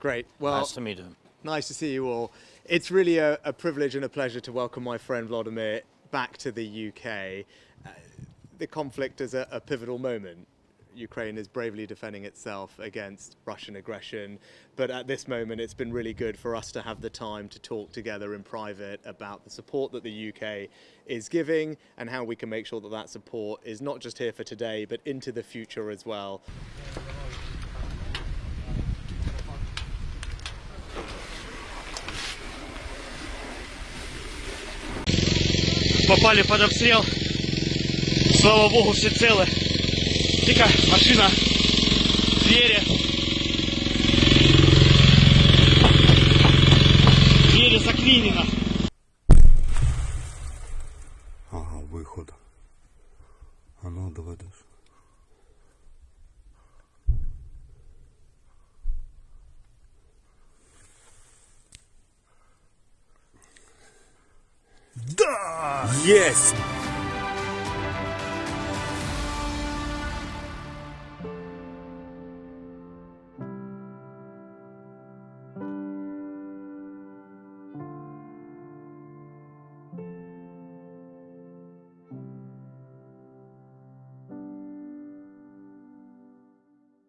Great. Well, Nice to meet you. nice to see you all. It's really a, a privilege and a pleasure to welcome my friend Vladimir back to the UK. Uh, the conflict is a, a pivotal moment. Ukraine is bravely defending itself against Russian aggression, but at this moment it's been really good for us to have the time to talk together in private about the support that the UK is giving and how we can make sure that that support is not just here for today but into the future as well. Попали под обстрел. Слава богу, все целы. Тільки машина, двери. Двери заклинено. Ага, виход. А ну доведеш. Да! Єсть!